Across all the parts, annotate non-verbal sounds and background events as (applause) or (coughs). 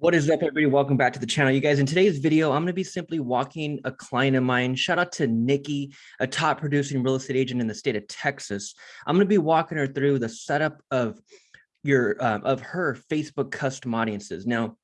What is up, everybody? Welcome back to the channel. You guys, in today's video, I'm going to be simply walking a client of mine. Shout out to Nikki, a top producing real estate agent in the state of Texas. I'm going to be walking her through the setup of your um, of her Facebook custom audiences. Now,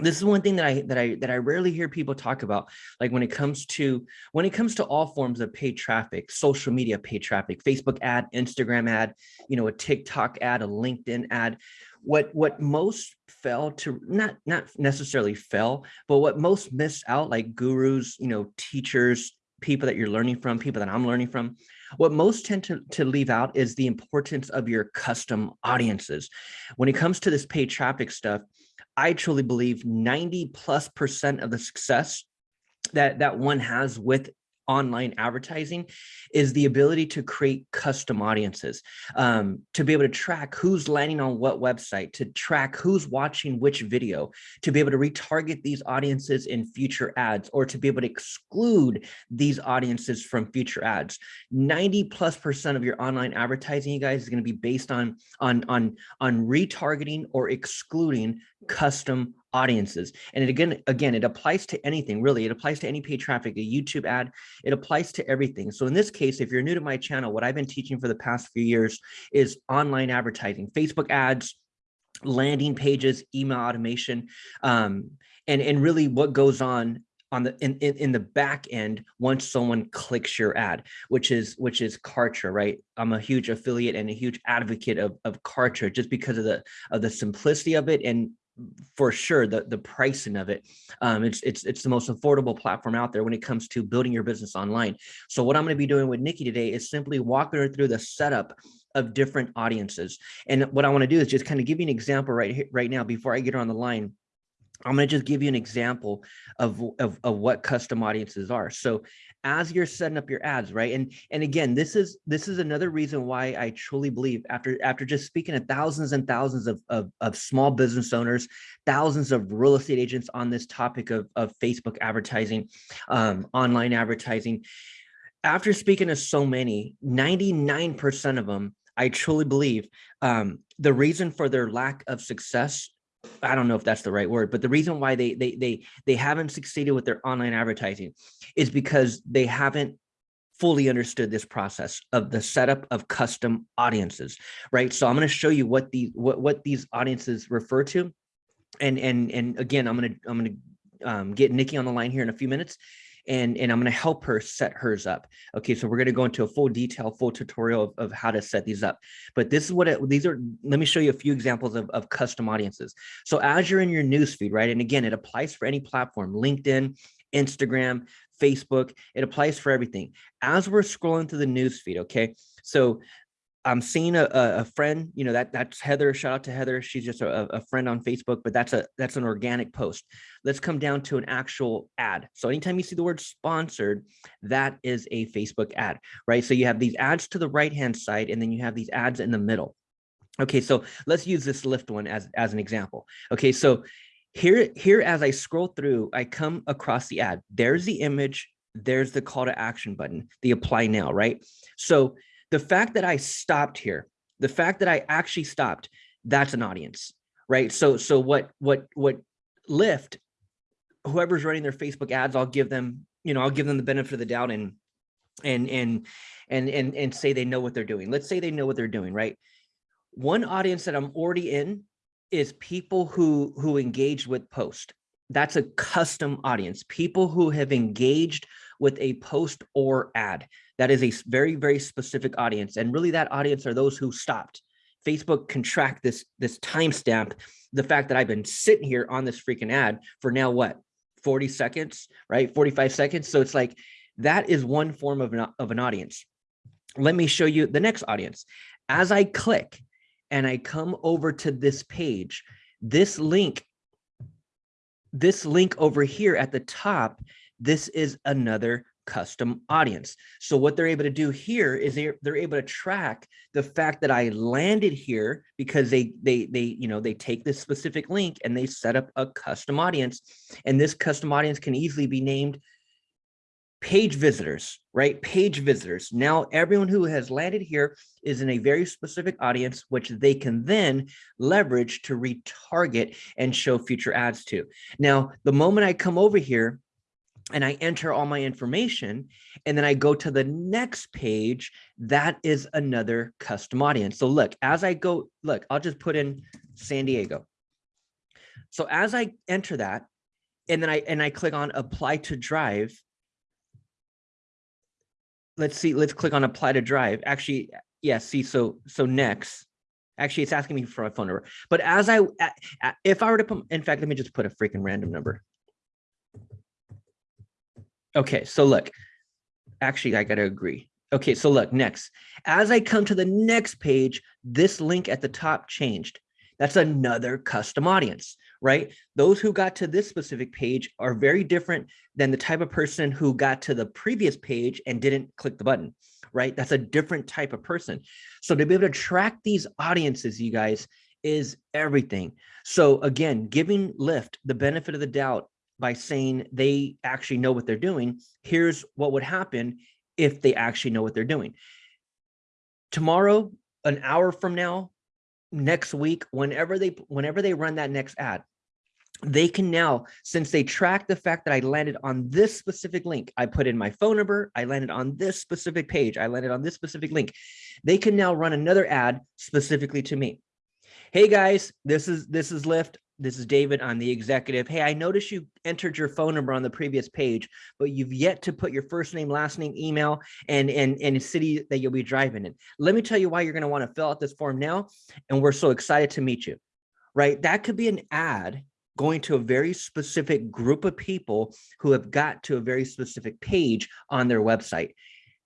this is one thing that I that I that I rarely hear people talk about. Like when it comes to when it comes to all forms of paid traffic, social media paid traffic, Facebook ad, Instagram ad, you know, a TikTok ad, a LinkedIn ad what what most fell to not not necessarily fell but what most miss out like gurus you know teachers people that you're learning from people that i'm learning from what most tend to, to leave out is the importance of your custom audiences. When it comes to this paid traffic stuff i truly believe 90 plus percent of the success that that one has with online advertising is the ability to create custom audiences, um, to be able to track who's landing on what website, to track who's watching which video, to be able to retarget these audiences in future ads, or to be able to exclude these audiences from future ads. 90 plus percent of your online advertising, you guys, is going to be based on, on, on, on retargeting or excluding custom audiences. And it again, again, it applies to anything really. It applies to any paid traffic, a YouTube ad, it applies to everything. So in this case, if you're new to my channel, what I've been teaching for the past few years is online advertising, Facebook ads, landing pages, email automation, um, and, and really what goes on on the in, in, in the back end once someone clicks your ad which is which is kartra right i'm a huge affiliate and a huge advocate of of kartra just because of the of the simplicity of it and for sure the the pricing of it. Um it's it's it's the most affordable platform out there when it comes to building your business online. So what i'm going to be doing with nikki today is simply walking her through the setup of different audiences. And what i want to do is just kind of give you an example right here right now before i get her on the line I'm going to just give you an example of, of, of what custom audiences are. So as you're setting up your ads, right? And and again, this is this is another reason why I truly believe after after just speaking to thousands and thousands of, of, of small business owners, thousands of real estate agents on this topic of, of Facebook advertising, um, online advertising. After speaking to so many, 99% of them, I truly believe um, the reason for their lack of success I don't know if that's the right word, but the reason why they they they they haven't succeeded with their online advertising is because they haven't fully understood this process of the setup of custom audiences, right? So I'm going to show you what the what what these audiences refer to, and and and again, I'm going to I'm going to um, get Nikki on the line here in a few minutes, and, and I'm going to help her set hers up. Okay, so we're going to go into a full detail, full tutorial of, of how to set these up. But this is what it, these are, let me show you a few examples of, of custom audiences. So as you're in your newsfeed, right? And again, it applies for any platform, LinkedIn, Instagram, Facebook, it applies for everything. As we're scrolling through the newsfeed, okay? So I'm seeing a, a friend, you know, that that's Heather, shout out to Heather. She's just a, a friend on Facebook, but that's a, that's an organic post. Let's come down to an actual ad. So anytime you see the word sponsored, that is a Facebook ad, right? So you have these ads to the right-hand side, and then you have these ads in the middle. Okay, so let's use this Lyft one as, as an example. Okay, so here, here as I scroll through, I come across the ad. There's the image, there's the call to action button, the apply now, right? So the fact that I stopped here, the fact that I actually stopped, that's an audience, right? So, so what, what, what Lyft, whoever's running their Facebook ads, I'll give them, you know, I'll give them the benefit of the doubt and, and, and, and, and, and say they know what they're doing. Let's say they know what they're doing, right? One audience that I'm already in is people who, who engage with post. That's a custom audience, people who have engaged with a post or ad. That is a very, very specific audience. And really that audience are those who stopped. Facebook can track this, this timestamp, the fact that I've been sitting here on this freaking ad for now what, 40 seconds, right? 45 seconds. So it's like, that is one form of an, of an audience. Let me show you the next audience. As I click and I come over to this page, this link, this link over here at the top, this is another custom audience. So what they're able to do here is they're, they're able to track the fact that I landed here because they, they, they, you know, they take this specific link and they set up a custom audience. And this custom audience can easily be named page visitors, right? Page visitors. Now, everyone who has landed here is in a very specific audience, which they can then leverage to retarget and show future ads to. Now, the moment I come over here and I enter all my information and then I go to the next page, that is another custom audience. So look, as I go, look, I'll just put in San Diego. So as I enter that, and then I and I click on apply to drive, let's see, let's click on apply to drive. Actually, yeah, see, so so next, actually it's asking me for a phone number. But as I, if I were to put, in fact, let me just put a freaking random number. Okay, so look, actually I gotta agree. Okay, so look, next, as I come to the next page, this link at the top changed. That's another custom audience, right? Those who got to this specific page are very different than the type of person who got to the previous page and didn't click the button, right? That's a different type of person. So to be able to track these audiences, you guys, is everything. So again, giving Lyft the benefit of the doubt by saying they actually know what they're doing, here's what would happen if they actually know what they're doing. Tomorrow, an hour from now, next week, whenever they whenever they run that next ad, they can now, since they track the fact that I landed on this specific link, I put in my phone number, I landed on this specific page, I landed on this specific link, they can now run another ad specifically to me. Hey guys, this is this is Lyft. This is David. I'm the executive. Hey, I noticed you entered your phone number on the previous page, but you've yet to put your first name, last name, email, and and and city that you'll be driving in. Let me tell you why you're going to want to fill out this form now, and we're so excited to meet you. Right? That could be an ad going to a very specific group of people who have got to a very specific page on their website.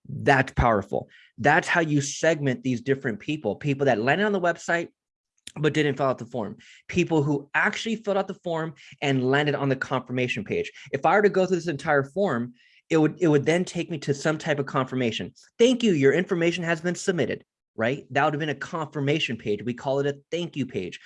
That's powerful. That's how you segment these different people, people that landed on the website, but didn't fill out the form. People who actually filled out the form and landed on the confirmation page. If I were to go through this entire form, it would it would then take me to some type of confirmation. Thank you, your information has been submitted, right? That would have been a confirmation page. We call it a thank you page.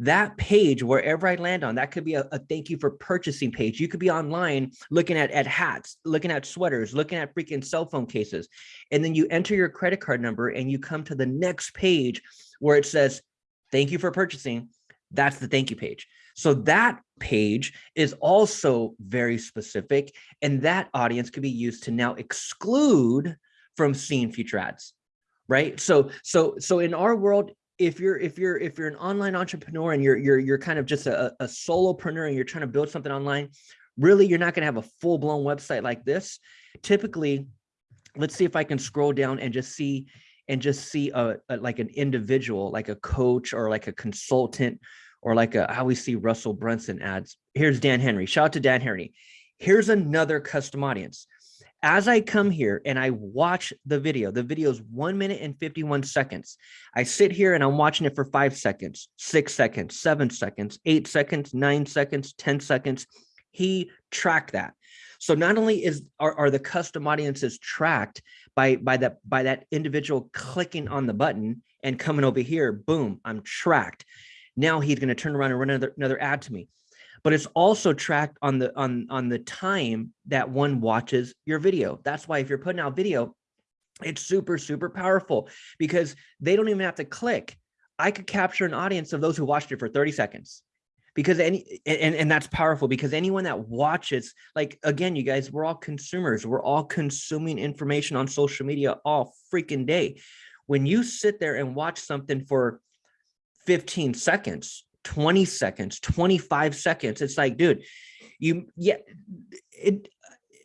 That page, wherever I land on, that could be a, a thank you for purchasing page. You could be online looking at, at hats, looking at sweaters, looking at freaking cell phone cases. And then you enter your credit card number and you come to the next page where it says, thank you for purchasing. That's the thank you page. So that page is also very specific and that audience could be used to now exclude from seeing future ads, right? So, so, so in our world, if you're if you're if you're an online entrepreneur and you're you're you're kind of just a, a solopreneur and you're trying to build something online, really you're not going to have a full blown website like this. Typically, let's see if I can scroll down and just see and just see a, a, like an individual, like a coach or like a consultant or like a, how we see Russell Brunson ads. Here's Dan Henry. Shout out to Dan Henry. Here's another custom audience. As I come here and I watch the video, the video is one minute and 51 seconds. I sit here and I'm watching it for five seconds, six seconds, seven seconds, eight seconds, nine seconds, 10 seconds. He tracked that. So not only is are, are the custom audiences tracked by by that by that individual clicking on the button and coming over here, boom, I'm tracked. Now he's going to turn around and run another another ad to me. But it's also tracked on the on on the time that one watches your video. That's why if you're putting out video, it's super super powerful because they don't even have to click. I could capture an audience of those who watched it for 30 seconds because any and, and that's powerful because anyone that watches like again you guys we're all consumers. We're all consuming information on social media all freaking day. When you sit there and watch something for 15 seconds 20 seconds 25 seconds it's like dude you yeah it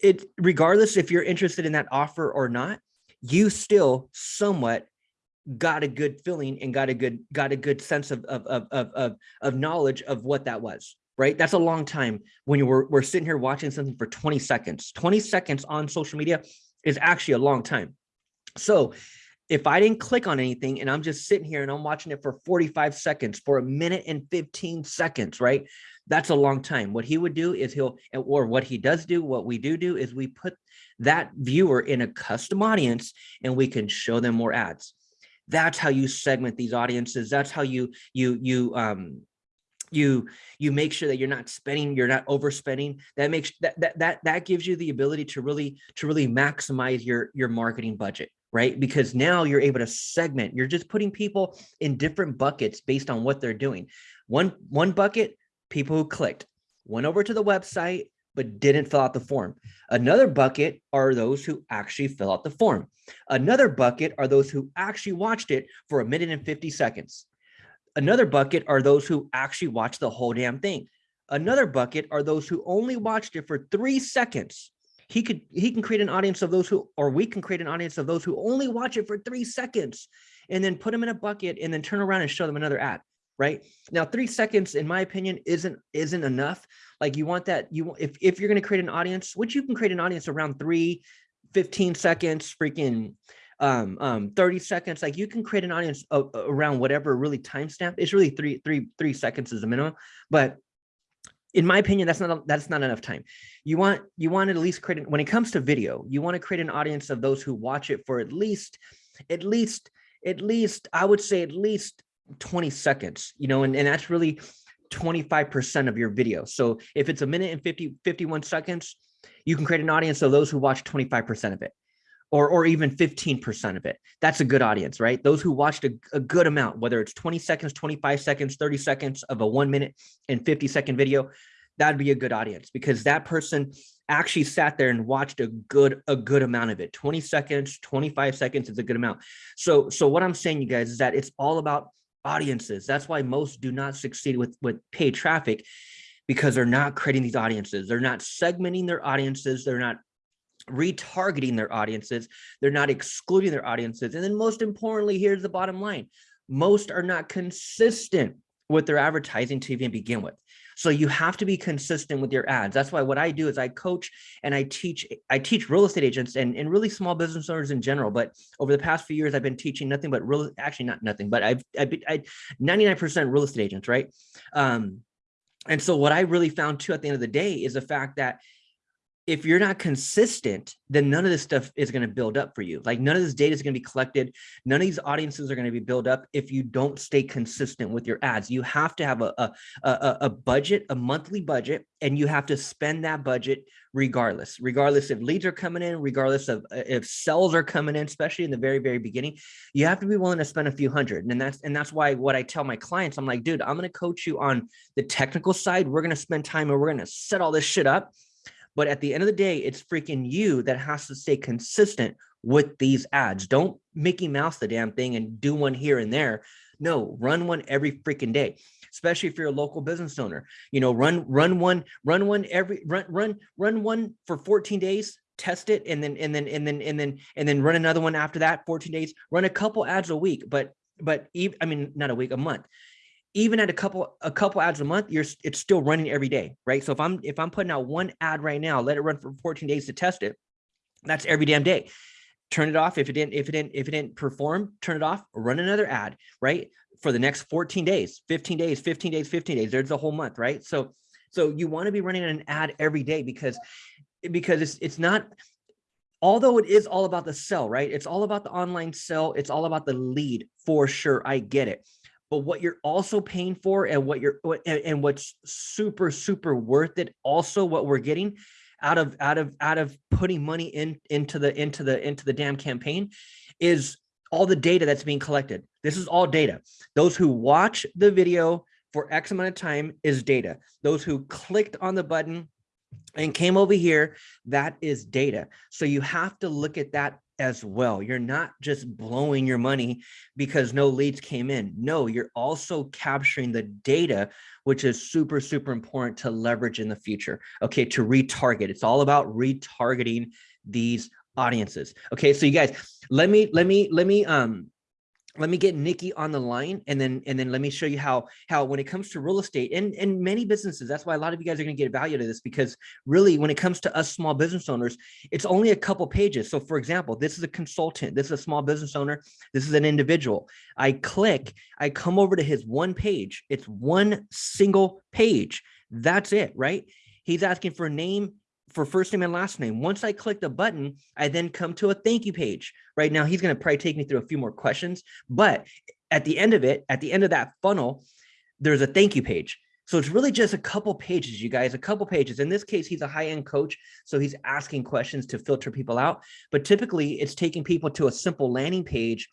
it regardless if you're interested in that offer or not you still somewhat got a good feeling and got a good got a good sense of of of of, of knowledge of what that was right? That's a long time when you were we're sitting here watching something for 20 seconds. 20 seconds on social media is actually a long time. So if i didn't click on anything and i'm just sitting here and i'm watching it for 45 seconds for a minute and 15 seconds right? That's a long time. What he would do is he'll or what he does do what we do do is we put that viewer in a custom audience and we can show them more ads that's how you segment these audiences. That's how you you you um you you make sure that you're not spending you're not overspending. That makes that that that, that gives you the ability to really to really maximize your your marketing budget right? Because now you're able to segment. You're just putting people in different buckets based on what they're doing. One one bucket people who clicked. Went over to the website but didn't fill out the form another bucket are those who actually fill out the form another bucket are those who actually watched it for a minute and 50 seconds Another bucket are those who actually watch the whole damn thing. Another bucket are those who only watched it for three seconds. He could he can create an audience of those who, or we can create an audience of those who only watch it for three seconds and then put them in a bucket and then turn around and show them another ad right now three seconds in my opinion isn't isn't enough like you want that you if, if you're going to create an audience which you can create an audience around three 15 seconds freaking um, um, 30 seconds, like you can create an audience around whatever really timestamp. It's really three, three, three seconds is the minimum, but in my opinion, that's not that's not enough time. You want you want to at least create when it comes to video, you want to create an audience of those who watch it for at least at least at least I would say at least 20 seconds, you know, and, and that's really 25% of your video. So if it's a minute and 50 51 seconds, you can create an audience of those who watch 25% of it or, or even 15% of it. That's a good audience, right? Those who watched a, a, good amount, whether it's 20 seconds, 25 seconds, 30 seconds of a one minute and 50 second video, that'd be a good audience because that person actually sat there and watched a good a good amount of it 20 seconds 25 seconds is a good amount so so what i'm saying you guys is that it's all about audiences that's why most do not succeed with with paid traffic because they're not creating these audiences they're not segmenting their audiences they're not retargeting their audiences. They're not excluding their audiences. And then most importantly, here's the bottom line. Most are not consistent with their advertising to even begin with. So you have to be consistent with your ads. That's why what I do is I coach and I teach I teach real estate agents and, and really small business owners in general. But over the past few years, I've been teaching nothing but real, actually not nothing, but I've, I've I 99% real estate agents, right? Um, and so what I really found too at the end of the day is the fact that if you're not consistent, then none of this stuff is going to build up for you. Like none of this data is going to be collected. None of these audiences are going to be built up if you don't stay consistent with your ads. You have to have a, a, a, a budget, a monthly budget, and you have to spend that budget regardless, regardless if leads are coming in, regardless of uh, if sales are coming in, especially in the very, very beginning, you have to be willing to spend a few hundred. And that's, and that's why what I tell my clients, I'm like, dude, I'm going to coach you on the technical side. We're going to spend time and we're going to set all this shit up but at the end of the day, it's freaking you that has to stay consistent with these ads. Don't Mickey Mouse the damn thing and do one here and there. No, run one every freaking day, especially if you're a local business owner. You know, run run one, run one every run run run one for 14 days, test it, and then and then and then and then and then run another one after that, 14 days. Run a couple ads a week, but but even I mean not a week, a month even at a couple a couple ads a month you're it's still running every day right? So if i'm if i'm putting out one ad right now let it run for 14 days to test it that's every damn day. Turn it off if it didn't if it didn't if it didn't perform turn it off run another ad right? For the next 14 days 15 days 15 days 15 days there's a whole month right? So so you want to be running an ad every day because because it's it's not although it is all about the sell right? It's all about the online sell it's all about the lead for sure i get it but what you're also paying for and what you're and, what's super super worth it also what we're getting out of out of out of putting money in into the into the into the damn campaign is all the data that's being collected. This is all data. Those who watch the video for x amount of time is data. Those who clicked on the button and came over here that is data. So you have to look at that as well. You're not just blowing your money because no leads came in. No, you're also capturing the data, which is super, super important to leverage in the future. Okay, to retarget. It's all about retargeting these audiences. Okay, so you guys, let me, let me, let me, um, let me get Nikki on the line and then and then let me show you how how when it comes to real estate and and many businesses that's why a lot of you guys are going to get value to this because really when it comes to us small business owners it's only a couple pages. So for example this is a consultant this is a small business owner this is an individual. I click I come over to his one page. It's one single page. That's it right? He's asking for a name for first name and last name. Once I click the button, I then come to a thank you page. Right now, he's going to probably take me through a few more questions, but at the end of it, at the end of that funnel, there's a thank you page. So it's really just a couple pages, you guys, a couple pages. In this case, he's a high-end coach, so he's asking questions to filter people out. But typically, it's taking people to a simple landing page,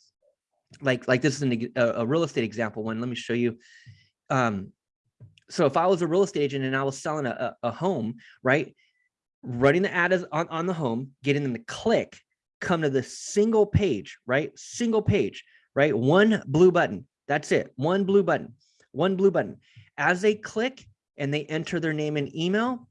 like like this is an, a, a real estate example one. Let me show you. Um, so if I was a real estate agent and I was selling a, a, a home, right, running the ad on, on the home, getting them to click, come to the single page, right, single page, right, one blue button. That's it, one blue button, one blue button. As they click and they enter their name and email,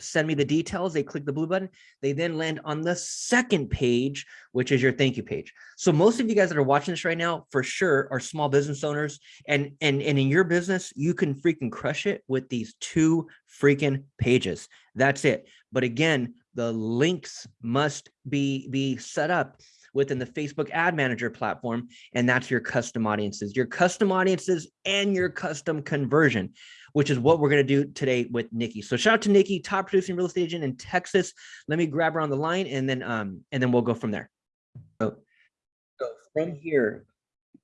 send me the details, they click the blue button, they then land on the second page, which is your thank you page. So most of you guys that are watching this right now, for sure, are small business owners. And, and, and in your business, you can freaking crush it with these two freaking pages. That's it. But again, the links must be, be set up within the Facebook ad manager platform. And that's your custom audiences, your custom audiences and your custom conversion, which is what we're going to do today with Nikki. So shout out to Nikki, top producing real estate agent in Texas. Let me grab her on the line and then, um, and then we'll go from there. So, so from here,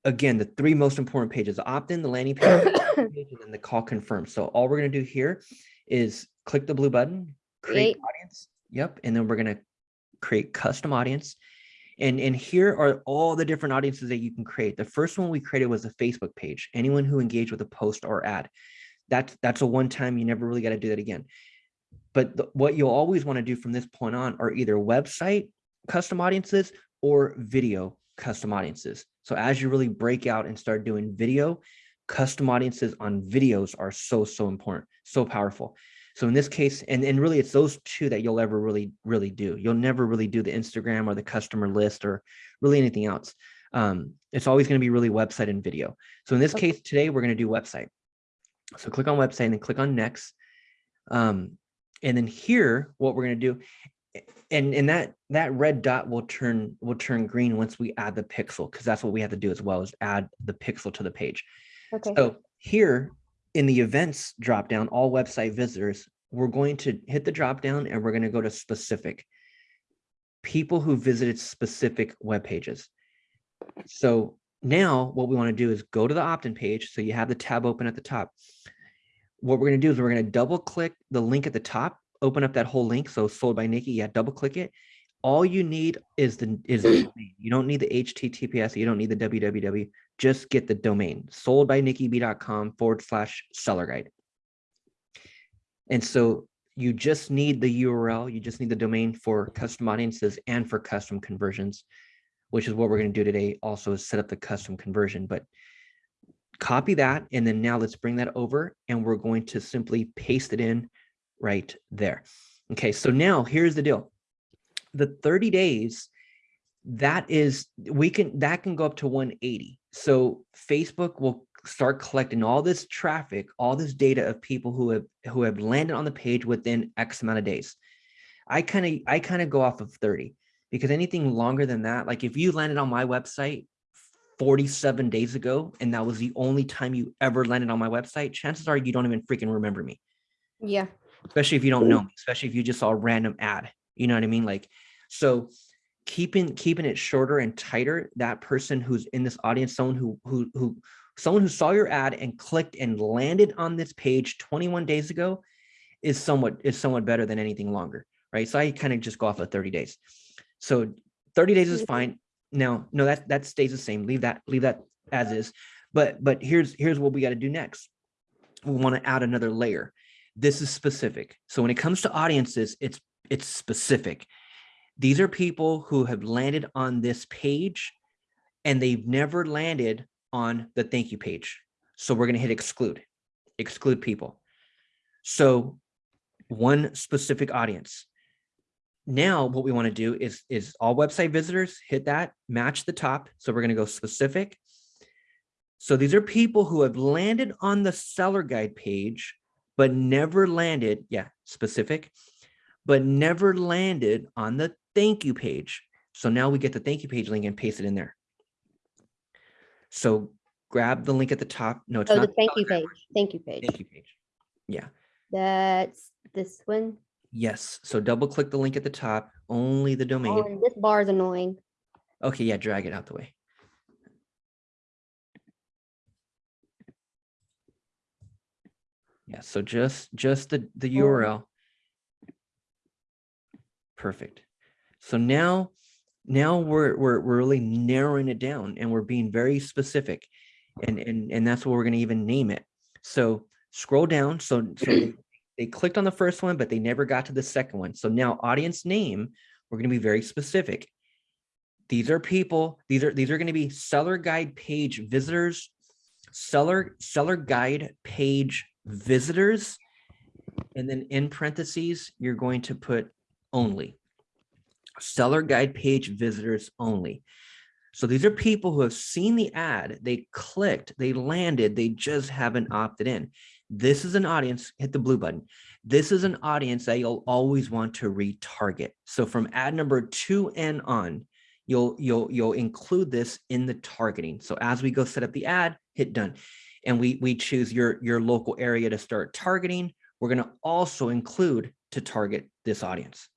again, the three most important pages, the opt-in, the landing page, (coughs) and then the call confirm. So all we're going to do here is click the blue button, create Create. audience. Yep. And then we're going to create custom audience. And, and here are all the different audiences that you can create. The first one we created was a Facebook page. Anyone who engaged with a post or ad. That's, that's a one time, you never really got to do that again. But the, what you'll always want to do from this point on are either website custom audiences or video custom audiences. So as you really break out and start doing video, custom audiences on videos are so, so important, so powerful. So in this case, and, and really it's those two that you'll ever really, really do. You'll never really do the Instagram or the customer list or really anything else. Um, it's always going to be really website and video. So in this Okay. case today, we're going to do website. So click on website and then click on next. Um, and then here, what we're going to do, and, and that, that red dot will turn, will turn green once we add the pixel, because that's what we have to do as well is add the pixel to the page. Okay. So here in the events dropdown, all website visitors, we're going to hit the dropdown and we're going to go to specific people who visited specific web pages. So now what we want to do is go to the opt-in page. So you have the tab open at the top. What we're going to do is we're going to double click the link at the top, open up that whole link. So sold by Nikki, yeah, double click it. All you need is the is the (clears throat) domain. You don't need the HTTPS. You don't need the www. Just get the domain soldbynikkiB.com forward slash seller guide. And so you just need the URL. You just need the domain for custom audiences and for custom conversions, which is what we're going to do today. Also is set up the custom conversion, but copy that. And then now let's bring that over and we're going to simply paste it in right there. Okay, so now here's the deal. The 30 days, that is, we can, that can go up to 180. So Facebook will start collecting all this traffic, all this data of people who have, who have landed on the page within X amount of days. I kind of, I kind of go off of 30 because anything longer than that, like if you landed on my website 47 days ago, and that was the only time you ever landed on my website, chances are you don't even freaking remember me Yeah. especially if you don't know me, especially if you just saw a random ad, you know what I mean? Like, so keeping, keeping it shorter and tighter, that person who's in this audience, someone who, who, who, someone who saw your ad and clicked and landed on this page 21 days ago is somewhat, is somewhat better than anything longer, right? So I kind of just go off of 30 days. So 30 days is Mhm. fine. Now, no, that, that stays the same. Leave that, leave that as is. But, but here's, here's what we got to do next. We want to add another layer this is specific. So when it comes to audiences, it's it's specific. These are people who have landed on this page and they've never landed on the thank you page. So we're going to hit exclude, exclude people. So one specific audience. Now what we want to do is, is all website visitors, hit that, match the top. So we're going to go specific. So these are people who have landed on the seller guide page but never landed, yeah, specific, but never landed on the thank you page. So now we get the thank you page link and paste it in there. So grab the link at the top. No, it's Oh, not. the thank you page. Thank you page. Thank you page. Yeah. That's this one. Yes. So double click the link at the top, only the Oh, domain. and this bar is annoying. Okay. Yeah. Drag it out the way. Yeah, so just, just the, the Oh. URL. Perfect. So now, now we're, we're, we're really narrowing it down and we're being very specific. And, and, and that's what we're gonna even name it. So scroll down, so, so (clears throat) they, clicked on the first one, but they never got to the second one. So now audience name, we're gonna be very specific. These are people, these are, these are gonna be seller guide page visitors, seller, seller guide page visitors. And then in parentheses, you're going to put only. Seller guide page visitors only. So these are people who have seen the ad, they clicked, they landed, they just haven't opted in. This is an audience, hit the blue button. This is an audience that you'll always want to retarget. So from ad number two and on, you'll you'll you'll include this in the targeting. So as we go set up the ad, hit done. And we we choose your your local area to start targeting. We're going to also include to target this audience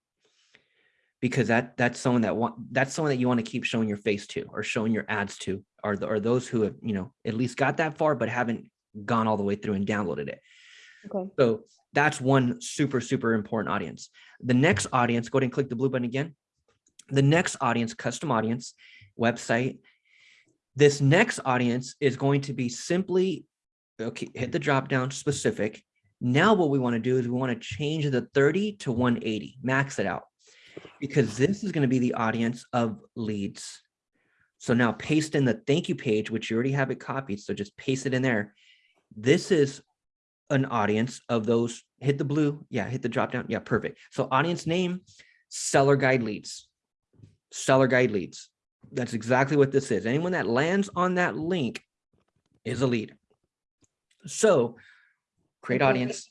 because that that's someone that want that's someone that you want to keep showing your face to or showing your ads to are the, are those who have you know at least got that far but haven't gone all the way through and downloaded it Okay. so that's one super super important audience the next audience go ahead and click the blue button again the next audience custom audience website this next audience is going to be simply okay hit the drop down specific now what we want to do is we want to change the 30 to 180 max it out because this is going to be the audience of leads. So now paste in the thank you page, which you already have it copied. So just paste it in there. This is an audience of those, hit the blue. Yeah, hit the drop down. Yeah, perfect. So audience name, seller guide leads, seller guide leads. That's exactly what this is. Anyone that lands on that link is a lead. So create audience.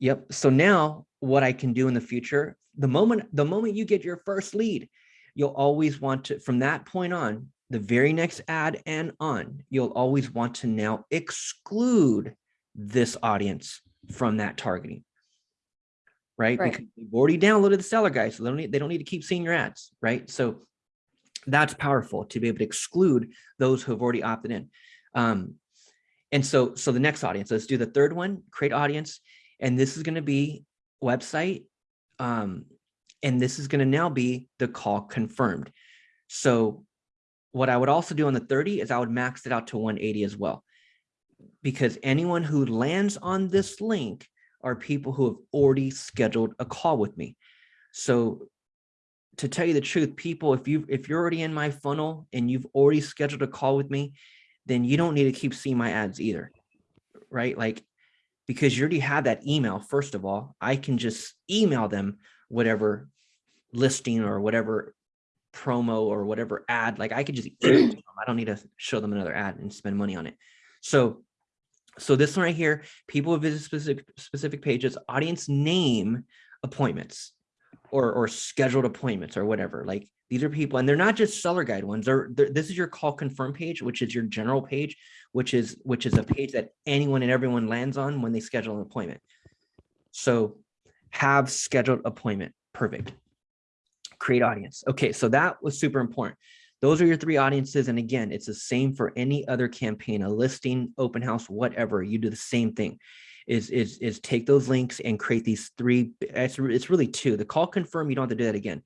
Yep. So now what I can do in the future, the moment, the moment you get your first lead, you'll always want to, from that point on, the very next ad and on, you'll always want to now exclude this audience from that targeting. Right? Right. Because you've already downloaded the seller guide, so they don't need, they don't need to keep seeing your ads, right? So that's powerful to be able to exclude those who have already opted in. Um, and so, so the next audience, let's do the third one, create audience. And this is going to be website. Um, and this is going to now be the call confirmed. So what I would also do on the 30 is I would max it out to 180 as well. Because anyone who lands on this link are people who have already scheduled a call with me. So to tell you the truth, people, if you if you're already in my funnel and you've already scheduled a call with me, then you don't need to keep seeing my ads either. Right? Like because you already have that email, first of all, I can just email them whatever listing or whatever promo or whatever ad, like I could just (clears throat) email it to them. I don't need to show them another ad and spend money on it. So, so this one right here, people who visit specific specific pages, audience name appointments or or scheduled appointments or whatever. Like these are people, and they're not just seller guide ones. They're, they're this is your call confirm page, which is your general page, which is which is a page that anyone and everyone lands on when they schedule an appointment. So have scheduled appointment. Perfect. Create audience. Okay, so that was super important. Those are your three audiences. And again, it's the same for any other campaign, a listing, open house, whatever. You do the same thing. Is, is, is take those links and create these three. It's, it's really two. The call confirm, you don't have to do that again.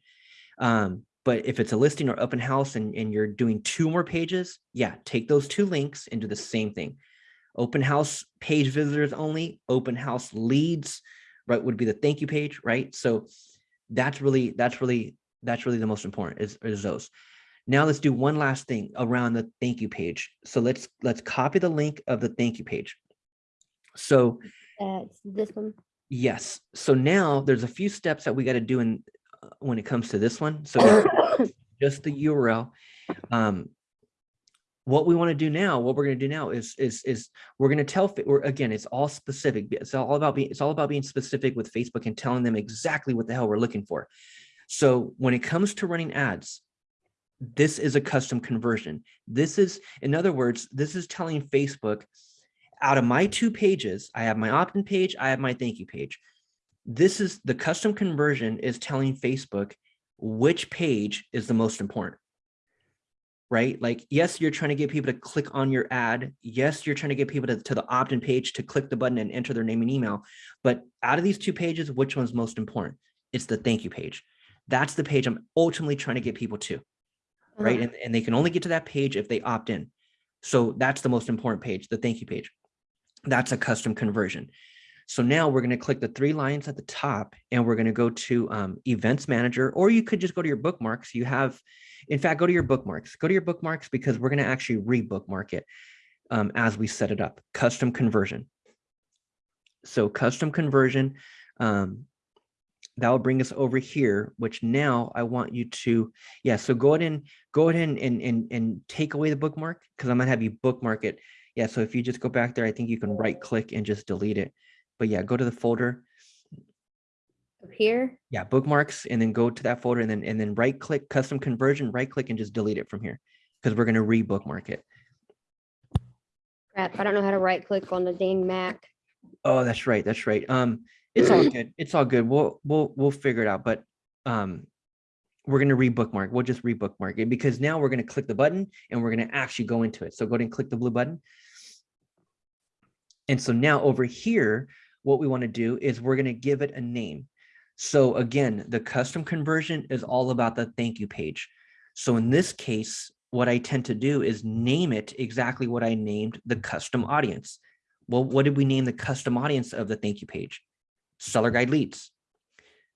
Um, but if it's a listing or open house and, and you're doing two more pages, yeah, take those two links and do the same thing. Open house page visitors only, open house leads, right, would be the thank you page, right? So that's really, that's really, that's really the most important is, is those. Now let's do one last thing around the thank you page. So let's, let's copy the link of the thank you page. So That's this one. yes, so now there's a few steps that we got to do in uh, when it comes to this one. So (coughs) just the URL. Um, what we want to do now, what we're going to do now is is is we're going to tell. We're again, it's all specific. It's all about being. It's all about being specific with Facebook and telling them exactly what the hell we're looking for. So when it comes to running ads, this is a custom conversion. This is, in other words, this is telling Facebook, out of my two pages, I have my opt-in page, I have my thank you page. This is the custom conversion is telling Facebook which page is the most important. right? Like, yes, you're trying to get people to click on your ad. Yes, you're trying to get people to, to the opt-in page to click the button and enter their name and email. But out of these two pages, which one's most important? It's the thank you page. That's the page I'm ultimately trying to get people to, right? Uh-huh. And, and they can only get to that page if they opt in. So that's the most important page, the thank you page. That's a custom conversion. So now we're going to click the three lines at the top and we're going to go to um, events manager, or you could just go to your bookmarks. You have, in fact, go to your bookmarks, go to your bookmarks because we're going to actually re-bookmark it um, as we set it up, custom conversion. So custom conversion, um, that will bring us over here, which now I want you to, yeah, so go ahead and go ahead and, and, and, and take away the bookmark because I'm gonna have you bookmark it. Yeah, so if you just go back there, I think you can right click and just delete it. But yeah, go to the folder, Up here, yeah, bookmarks, and then go to that folder and then, and then right click custom conversion, right click and just delete it from here because we're gonna re-bookmark it. crap, I don't know how to right click on the dang Mac. Oh, that's right. That's right. Um, it's all good. It's all good. We'll we'll we'll figure it out. But um, we're gonna rebookmark. We'll just rebookmark it because now we're gonna click the button and we're gonna actually go into it. So go ahead and click the blue button. And so now over here, what we want to do is we're gonna give it a name. So again, the custom conversion is all about the thank you page. So in this case, what I tend to do is name it exactly what I named the custom audience. Well, what did we name the custom audience of the thank you page? Seller guide leads.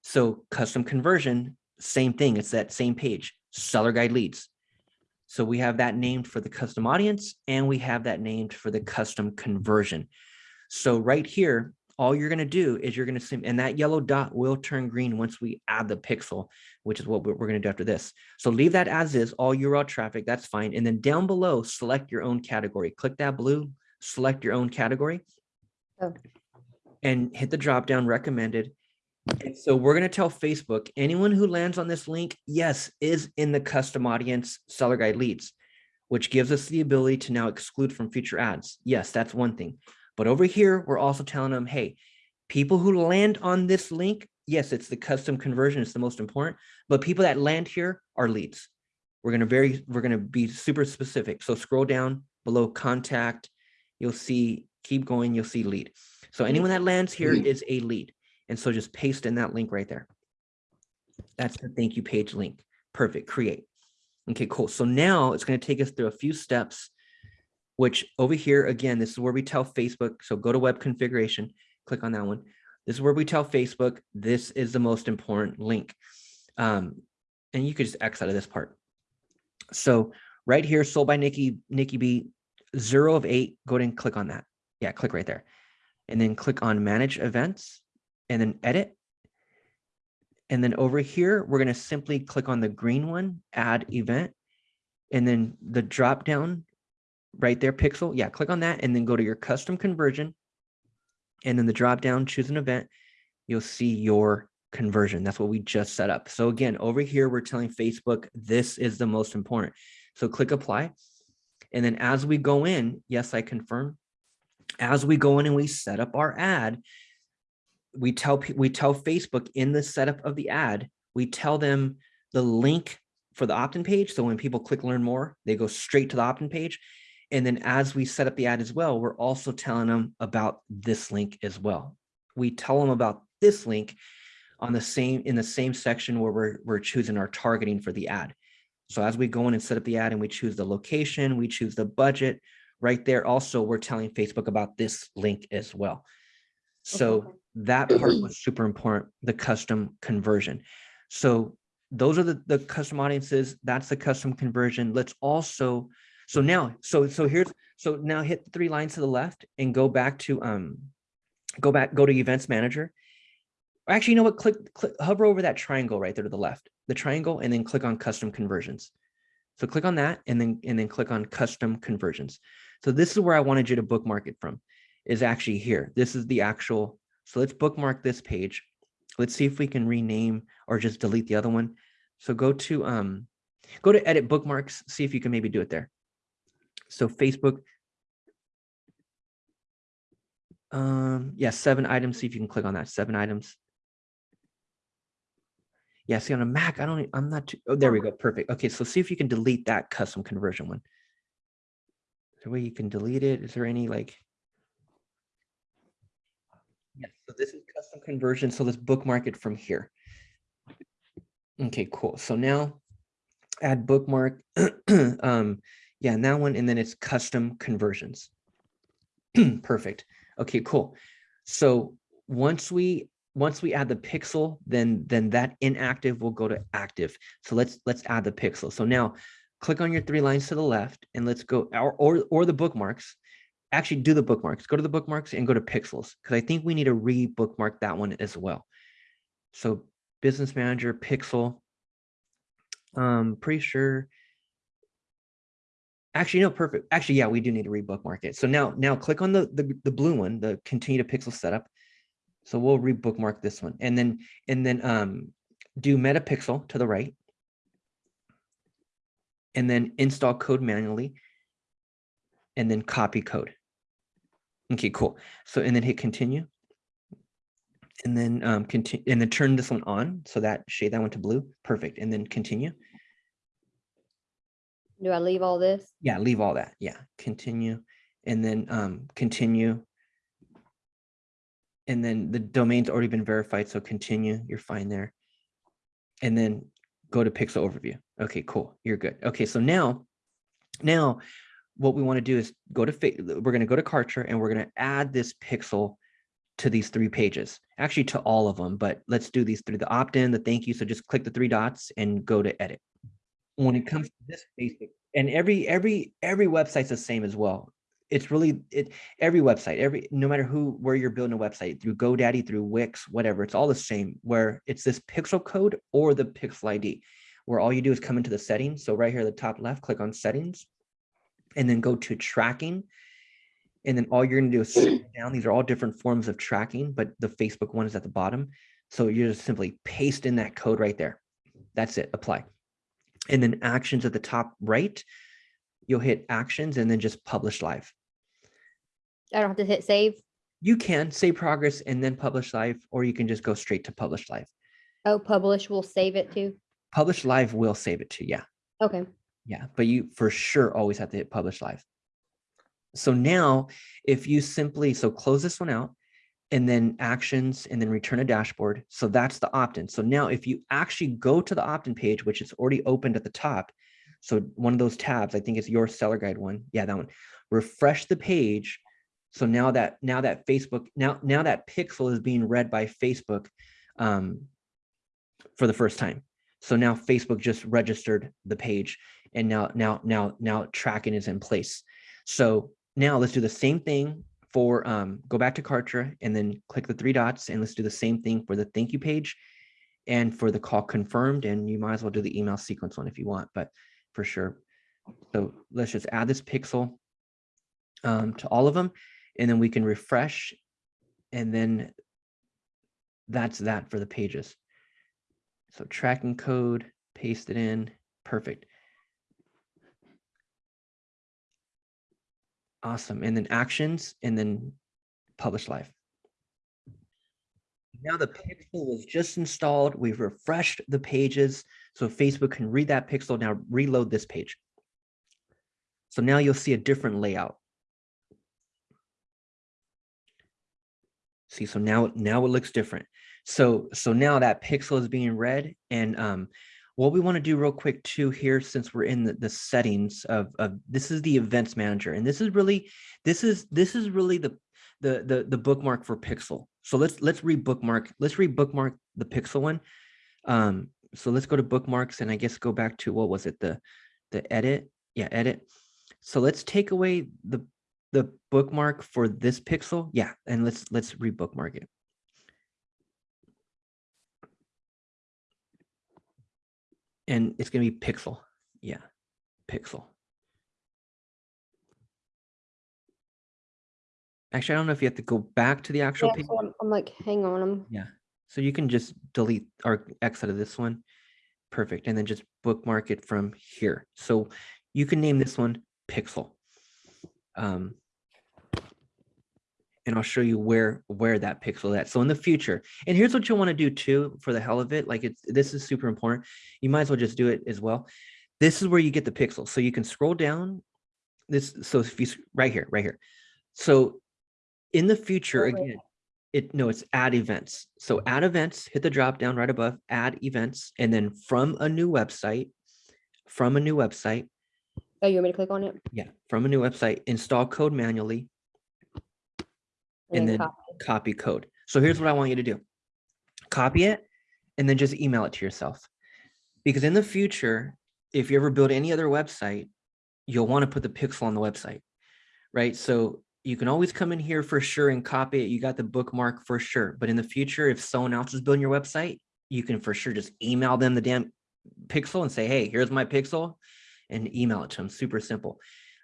So custom conversion, same thing. It's that same page, seller guide leads. So we have that named for the custom audience and we have that named for the custom conversion. So right here, all you're going to do is you're going to sim and that yellow dot will turn green once we add the pixel, which is what we're going to do after this. So leave that as is all URL traffic. That's fine. And then down below, select your own category. Click that blue, select your own category Oh. And hit the drop down recommended. And so we're going to tell Facebook, anyone who lands on this link, yes, is in the custom audience seller guide leads, which gives us the ability to now exclude from future ads. Yes, that's one thing. But over here, we're also telling them, hey, people who land on this link, yes, it's the custom conversion, it's the most important, but people that land here are leads. We're going to very, we're going to be super specific. So scroll down below contact, you'll see, keep going, you'll see lead. So anyone that lands here is a lead. And so just paste in that link right there. That's the thank you page link. Perfect, create. Okay, cool. So now it's going to take us through a few steps, which over here, again, this is where we tell Facebook. So go to web configuration, click on that one. This is where we tell Facebook, this is the most important link. Um, and you could just X out of this part. So right here, sold by Nikki, Nikki B, zero of eight, go ahead and click on that. Yeah, click right there. And then click on manage events and then edit. And then over here, we're going to simply click on the green one, add event. And then the drop down right there, pixel. Yeah, click on that and then go to your custom conversion. And then the drop down, choose an event. You'll see your conversion. That's what we just set up. So again, over here, we're telling Facebook, this is the most important. So click apply. And then as we go in, yes, I confirm. As we go in and we set up our ad, we tell we tell Facebook in the setup of the ad, we tell them the link for the opt-in page. So when people click learn more, they go straight to the opt-in page. And then as we set up the ad as well, we're also telling them about this link as well. We tell them about this link on the same in the same section where we're, we're choosing our targeting for the ad. So as we go in and set up the ad and we choose the location, we choose the budget right there. Also, we're telling Facebook about this link as well. So Okay. that part was super important, the custom conversion. So those are the, the custom audiences. That's the custom conversion. Let's also, so now, so, so here's, so now hit the three lines to the left and go back to, um, go back, go to events manager. Actually, you know what? Click, click, hover over that triangle right there to the left, the triangle, and then click on custom conversions. So click on that and then, and then click on custom conversions. So this is where I wanted you to bookmark it from is actually here. This is the actual, so let's bookmark this page. Let's see if we can rename or just delete the other one. So go to, um, go to edit bookmarks, see if you can maybe do it there. So Facebook, um, yeah, seven items, see if you can click on that, seven items. Yeah, see on a Mac, I don't, I'm not, too- oh, there we go. Perfect. Okay, so see if you can delete that custom conversion one. There a way you can delete it? Is there any like? Yes, so this is custom conversion. So let's bookmark it from here. Okay, cool. So now add bookmark. (clears throat) um, yeah, and that one, and then it's custom conversions. (clears throat) Perfect. Okay, cool. So once we once we add the pixel, then then that inactive will go to active. So let's let's add the pixel. So now click on your three lines to the left and let's go or or, or the bookmarks. Actually do the bookmarks. Go to the bookmarks and go to pixels because I think we need to re-bookmark that one as well. So business manager pixel. Um pretty sure Actually, no, perfect. Actually, yeah, we do need to rebookmark it. So now, now click on the, the, the blue one, the continue to pixel setup. So we'll rebookmark this one and then, and then um, do metapixel to the right. And then install code manually. And then copy code. Okay, cool. So, and then hit continue. And then um, continue, and then turn this one on. So that shade that one to blue. Perfect. And then continue. Do I leave all this? Yeah, leave all that. Yeah, continue and then um continue. And then the domain's already been verified, so continue, you're fine there. And then go to pixel overview. Okay, cool, you're good. Okay, so now, now what we want to do is go to, we're going to go to Kartra and we're going to add this pixel to these three pages, actually to all of them, but let's do these three, the opt-in, the thank you. So just click the three dots and go to edit when it comes to this basic and every every every website's the same as well it's really it every website every no matter who where you're building a website through godaddy through wix whatever it's all the same where it's this pixel code or the pixel id where all you do is come into the settings. So right here at the top left click on settings and then go to tracking and then all you're going to do is scroll (clears throat) down. These are all different forms of tracking but the facebook one is at the bottom. So you just simply paste in that code right there. That's it apply. And then actions at the top right, you'll hit actions and then just publish live. I don't have to hit save. You can save progress and then publish live, or you can just go straight to publish live. Oh, publish, we'll save it too. Publish live will save it to, yeah, Okay, yeah, but you for sure always have to hit publish live. So now if you simply, so close this one out and then actions and then return a dashboard. So that's the opt-in. So now if you actually go to the opt-in page, which is already opened at the top, so one of those tabs, I think it's your seller guide one. Yeah, that one. Refresh the page. So now that now that Facebook now now that pixel is being read by Facebook um, for the first time. So now Facebook just registered the page, and now now now now tracking is in place. So now let's do the same thing for um, go back to Kartra and then click the three dots and let's do the same thing for the thank you page and for the call confirmed and you might as well do the email sequence one if you want, but for sure. So let's just add this pixel um, to all of them and then we can refresh and then that's that for the pages. So tracking code, paste it in, perfect. Awesome. And then actions and then publish live. Now the pixel was just installed. We've refreshed the pages so Facebook can read that pixel. Now reload this page. So now you'll see a different layout. See, so now now it looks different. So so now that pixel is being read and um what we want to do real quick too here since we're in the, the settings of, of this is the events manager and this is really this is this is really the the the, the bookmark for pixel. So let's let's rebookmark let's rebookmark the pixel one. Um so let's go to bookmarks and i guess go back to what was it? The the edit? Yeah edit. So let's take away the the bookmark for this pixel yeah and let's let's rebookmark it and it's going to be pixel. Yeah, pixel. Actually, I don't know if you have to go back to the actual yeah, page. so I'm, I'm like, hang on, I'm, Yeah, so you can just delete or X out of this one. Perfect, and then just bookmark it from here. So you can name this one pixel. Um, and I'll show you where where that pixel is at. So in the future, and here's what you want to do too for the hell of it. Like it's this is super important. You might as well just do it as well. This is where you get the pixel. So you can scroll down this. So if you right here, right here. So in the future, Oh, again, it no, it's add events. So add events, hit the drop down right above, add events, and then from a new website, from a new website, Oh, you want me to click on it? yeah, from a new website, install code manually, and then copy? copy code. So here's what I want you to do. Copy it and then just email it to yourself. Because in the future, if you ever build any other website, you'll want to put the pixel on the website, right? So you can always come in here for sure and copy it. You got the bookmark for sure. But in the future, if someone else is building your website, you can for sure just email them the damn pixel and say, hey, here's my pixel and email it to them. Super simple.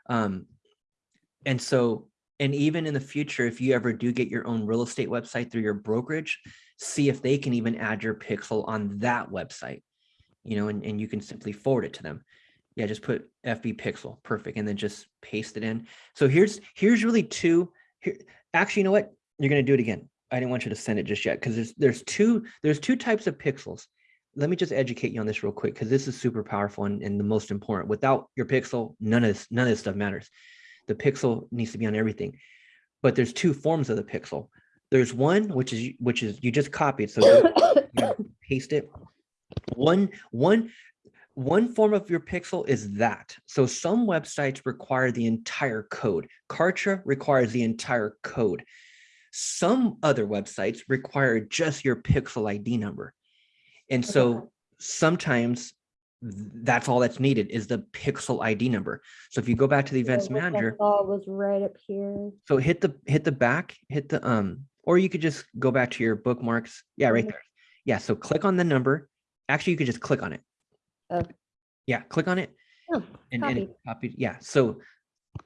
Um, and so, and even in the future, if you ever do get your own real estate website through your brokerage, see if they can even add your pixel on that website, you know, and, and you can simply forward it to them. Yeah, just put FB pixel, perfect, and then just paste it in. So here's here's really two. Here, actually, you know what? You're gonna do it again. I didn't want you to send it just yet because there's there's two there's two types of pixels. Let me just educate you on this real quick because this is super powerful and, and the most important. Without your pixel, none of this none of this stuff matters. The pixel needs to be on everything. But there's two forms of the pixel. There's one which is which is you just copied, so you (coughs) know, paste it. One one one form of your pixel is that. So some websites require the entire code. Kartra requires the entire code. Some other websites require just your pixel ID number. And so sometimes that's all that's needed is the pixel ID number. So if you go back to the events I manager, was right up here. so hit the hit the back, hit the um, or you could just go back to your bookmarks. Yeah, right Mhm. there. Yeah, so click on the number. Actually, you could just click on it. Oh. Yeah, click on it Oh, and, and it copied. copied. Yeah. So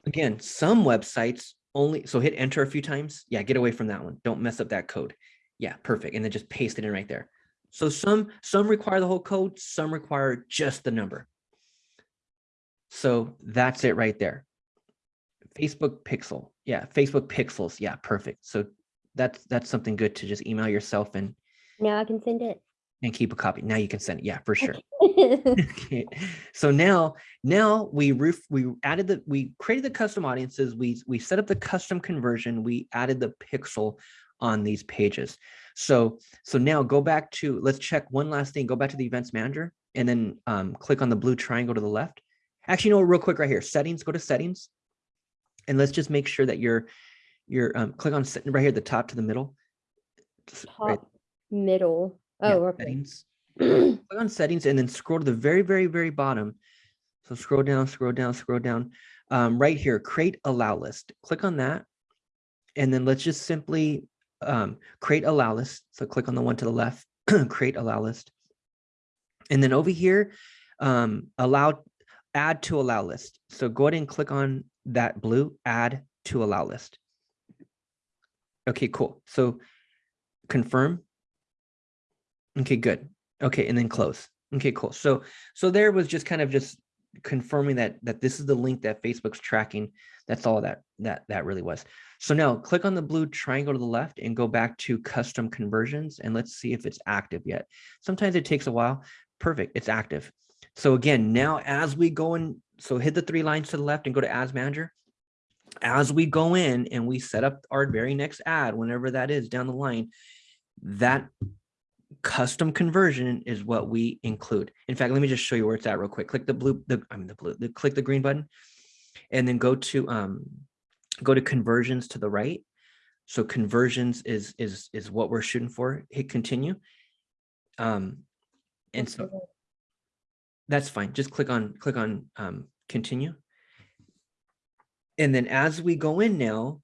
again, some websites only so hit enter a few times. Yeah, get away from that one. Don't mess up that code. Yeah, perfect. And then just paste it in right there. So some some require the whole code, some require just the number. So that's it right there. Facebook pixel. Yeah, Facebook pixels. Yeah, perfect. So that's that's something good to just email yourself and Now I can send it. and keep a copy. Now you can send it. Yeah, for sure. (laughs) Okay, so now now we roof we added the we created the custom audiences we we set up the custom conversion we added the pixel on these pages so so now go back to let's check one last thing go back to the events manager and then um, click on the blue triangle to the left actually no real quick right here settings go to settings and let's just make sure that you're you're um, click on right here at the top to the middle S- right, Top middle. yeah, Oh, okay. settings click on settings and then scroll to the very, very, very bottom. So scroll down, scroll down, scroll down. Um, right here, create allow list. Click on that. And then let's just simply um, create allow list. So click on the one to the left, (clears throat) create allow list. And then over here, um, allow, add to allow list. So go ahead and click on that blue, add to allow list. Okay, cool. So confirm. Okay, good. Okay, and then close. Okay, cool. So so there was just kind of just confirming that that this is the link that Facebook's tracking. That's all that that that really was. So now click on the blue triangle to the left and go back to custom conversions and let's see if it's active yet. Sometimes it takes a while. Perfect, it's active. So again, now as we go in, so hit the three lines to the left and go to ads manager. As we go in and we set up our very next ad, whenever that is down the line, that custom conversion is what we include. In fact, let me just show you where it's at real quick. Click the blue, the I mean the blue, the click the green button, and then go to um go to conversions to the right. So conversions is is is what we're shooting for. Hit continue. Um, and so that's fine. Just click on click on um continue. And then as we go in now,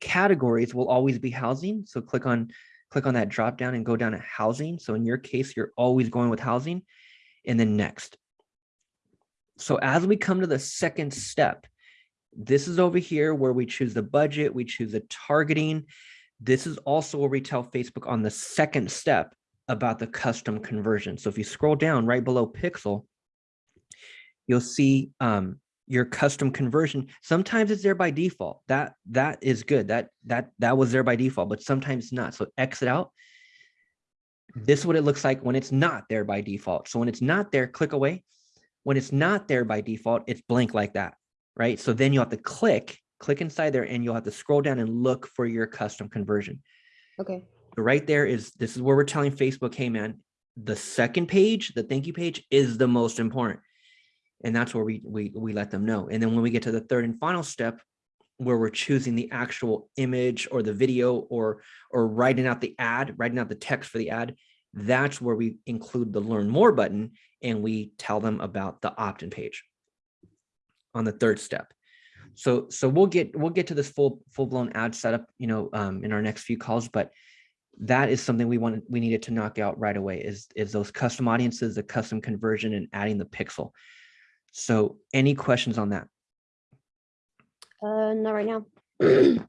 categories will always be housing. So click on click on that drop down and go down to housing. So in your case, you're always going with housing and then next. So as we come to the second step, this is over here where we choose the budget, we choose the targeting. This is also where we tell Facebook on the second step about the custom conversion. So if you scroll down right below pixel, you'll see um, your custom conversion. Sometimes it's there by default. That that is good. That that that was there by default, but sometimes not. So exit out. This is what it looks like when it's not there by default. So when it's not there, click away. When it's not there by default, it's blank like that, right? So then you'll have to click, click inside there, and you'll have to scroll down and look for your custom conversion. Okay. So right there is this is where we're telling Facebook, hey man, the second page, the thank you page is the most important. And that's where we we we let them know. And then when we get to the third and final step, where we're choosing the actual image or the video or or writing out the ad, writing out the text for the ad, that's where we include the learn more button and we tell them about the opt-in page on the third step. So so we'll get we'll get to this full full-blown ad setup, you know, um, in our next few calls, but that is something we wanted we needed to knock out right away is is those custom audiences, the custom conversion and adding the pixel. So any questions on that? Uh, not right now. (clears throat)